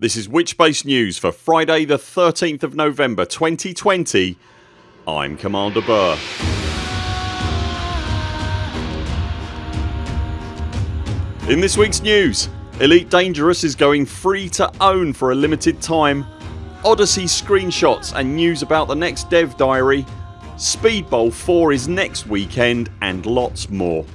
This is Witchbase News for Friday the 13th of November 2020 I'm Commander Buur. In this weeks news Elite Dangerous is going free to own for a limited time Odyssey screenshots and news about the next dev diary Speedbowl 4 is next weekend and lots more.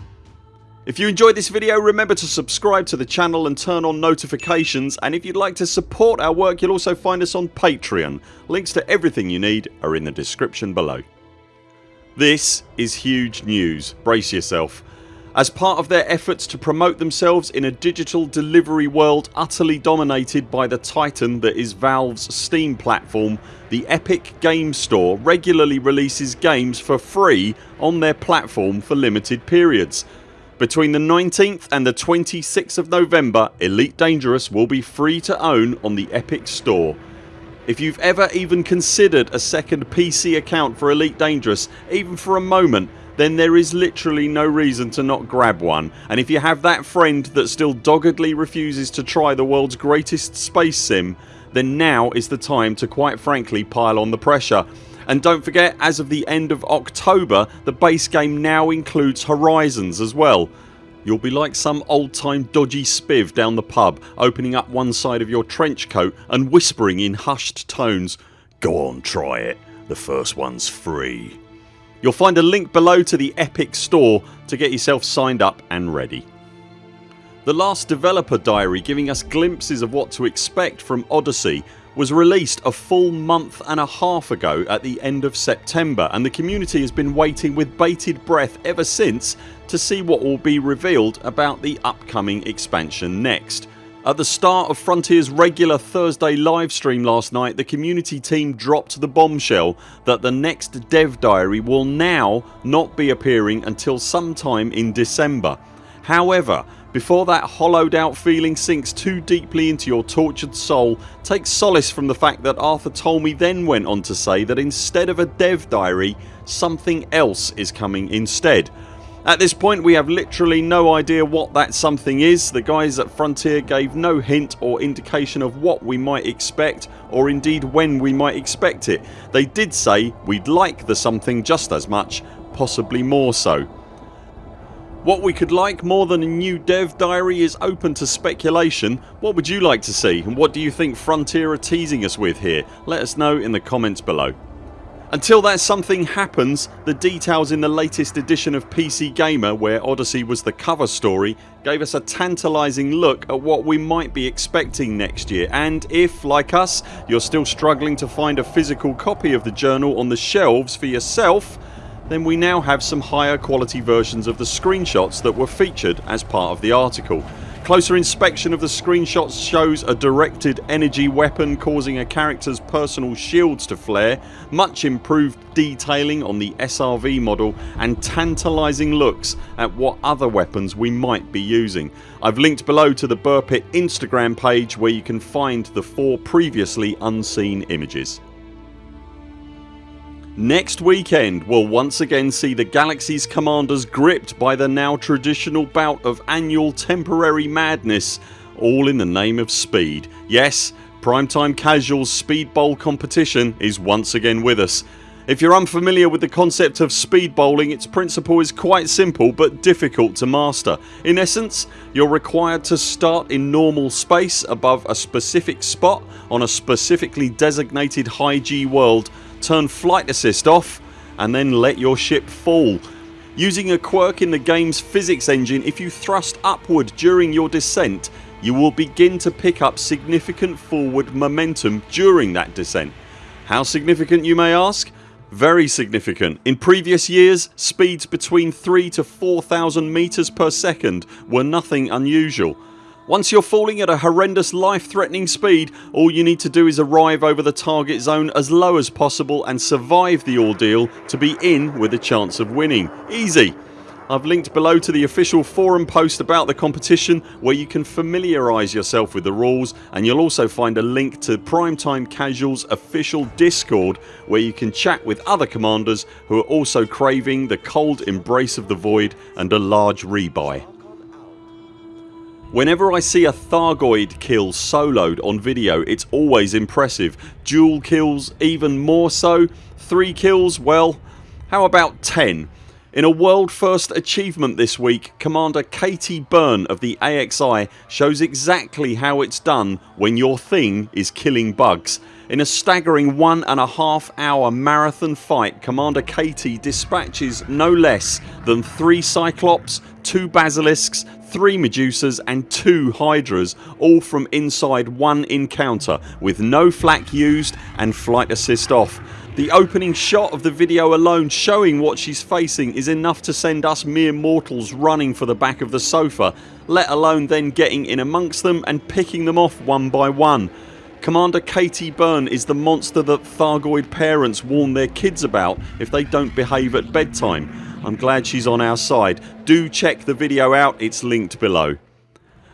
If you enjoyed this video remember to subscribe to the channel and turn on notifications and if you'd like to support our work you'll also find us on Patreon. Links to everything you need are in the description below. This is huge news. Brace yourself. As part of their efforts to promote themselves in a digital delivery world utterly dominated by the titan that is Valve's Steam platform the Epic Games Store regularly releases games for free on their platform for limited periods between the 19th and the 26th of November Elite Dangerous will be free to own on the Epic Store. If you've ever even considered a second PC account for Elite Dangerous even for a moment then there is literally no reason to not grab one and if you have that friend that still doggedly refuses to try the world's greatest space sim then now is the time to quite frankly pile on the pressure and don't forget as of the end of October the base game now includes Horizons as well. You'll be like some old time dodgy spiv down the pub opening up one side of your trench coat and whispering in hushed tones ...Go on try it. The first one's free. You'll find a link below to the Epic store to get yourself signed up and ready. The last developer diary giving us glimpses of what to expect from Odyssey was released a full month and a half ago at the end of September and the community has been waiting with bated breath ever since to see what will be revealed about the upcoming expansion next. At the start of Frontiers regular Thursday livestream last night the community team dropped the bombshell that the next dev diary will now not be appearing until sometime in December. However before that hollowed out feeling sinks too deeply into your tortured soul take solace from the fact that Arthur Tolmie then went on to say that instead of a dev diary something else is coming instead. At this point we have literally no idea what that something is. The guys at Frontier gave no hint or indication of what we might expect or indeed when we might expect it. They did say we'd like the something just as much possibly more so. What we could like more than a new dev diary is open to speculation. What would you like to see and what do you think Frontier are teasing us with here? Let us know in the comments below. Until that something happens the details in the latest edition of PC Gamer where Odyssey was the cover story gave us a tantalising look at what we might be expecting next year and if, like us, you're still struggling to find a physical copy of the journal on the shelves for yourself then we now have some higher quality versions of the screenshots that were featured as part of the article. Closer inspection of the screenshots shows a directed energy weapon causing a characters personal shields to flare, much improved detailing on the SRV model and tantalising looks at what other weapons we might be using. I've linked below to the Buurpit Instagram page where you can find the four previously unseen images. Next weekend we'll once again see the Galaxy's commanders gripped by the now traditional bout of annual temporary madness all in the name of speed. Yes Primetime Casuals Speed Bowl competition is once again with us. If you're unfamiliar with the concept of speed bowling its principle is quite simple but difficult to master. In essence you're required to start in normal space above a specific spot on a specifically designated high G world turn flight assist off and then let your ship fall. Using a quirk in the games physics engine if you thrust upward during your descent you will begin to pick up significant forward momentum during that descent. How significant you may ask? Very significant. In previous years speeds between 3 to 4000 metres per second were nothing unusual. Once you're falling at a horrendous life threatening speed all you need to do is arrive over the target zone as low as possible and survive the ordeal to be in with a chance of winning. Easy. I've linked below to the official forum post about the competition where you can familiarise yourself with the rules and you'll also find a link to Primetime Casuals official discord where you can chat with other commanders who are also craving the cold embrace of the void and a large rebuy. Whenever I see a Thargoid kill soloed on video it's always impressive. Dual kills even more so. 3 kills well how about 10? In a world first achievement this week Commander Katie Byrne of the AXI shows exactly how it's done when your thing is killing bugs. In a staggering one and a half hour marathon fight Commander Katie dispatches no less than 3 Cyclops, 2 Basilisks, 3 Medusas and 2 Hydras all from inside one encounter with no flak used and flight assist off. The opening shot of the video alone showing what she's facing is enough to send us mere mortals running for the back of the sofa let alone then getting in amongst them and picking them off one by one. Commander Katie Byrne is the monster that Thargoid parents warn their kids about if they don't behave at bedtime. I'm glad she's on our side. Do check the video out, it's linked below.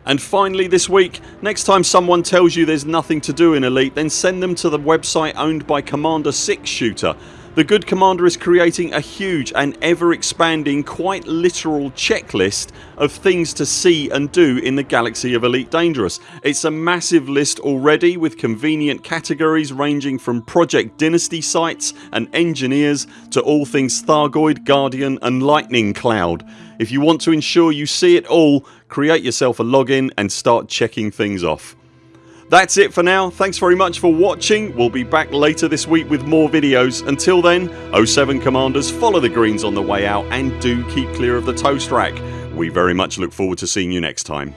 And finally this week next time someone tells you there's nothing to do in Elite then send them to the website owned by Commander 6 Shooter. The good commander is creating a huge and ever expanding quite literal checklist of things to see and do in the galaxy of Elite Dangerous. It's a massive list already with convenient categories ranging from Project Dynasty sites and engineers to all things Thargoid, Guardian and Lightning Cloud. If you want to ensure you see it all create yourself a login and start checking things off. That's it for now. Thanks very much for watching. We'll be back later this week with more videos. Until then 0 7 CMDRs follow the greens on the way out and do keep clear of the toast rack. We very much look forward to seeing you next time.